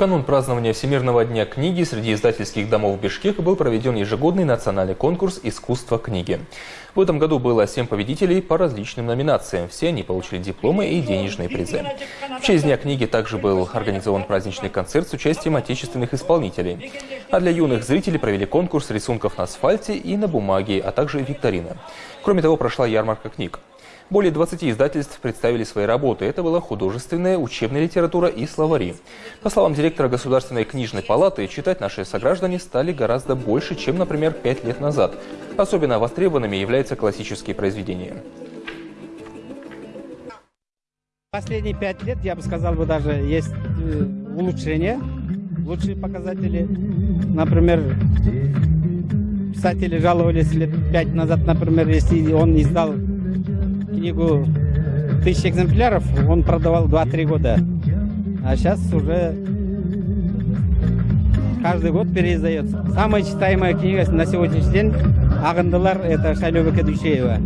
канун празднования Всемирного дня книги среди издательских домов Бишкека был проведен ежегодный национальный конкурс «Искусство книги». В этом году было семь победителей по различным номинациям. Все они получили дипломы и денежные призы. В честь Дня книги также был организован праздничный концерт с участием отечественных исполнителей. А для юных зрителей провели конкурс рисунков на асфальте и на бумаге, а также викторина. Кроме того, прошла ярмарка книг. Более 20 издательств представили свои работы. Это была художественная, учебная литература и словари. По словам директора Государственной книжной палаты, читать наши сограждане стали гораздо больше, чем, например, пять лет назад. Особенно востребованными являются классические произведения. Последние пять лет, я бы сказал, бы даже есть э, улучшение, лучшие показатели. Например, писатели жаловались лет пять назад, например, если он издал книгу тысяч экземпляров, он продавал 2-3 года. А сейчас уже каждый год переиздается. Самая читаемая книга на сегодняшний день «Агандалар» — это Шайлёбека Душеева.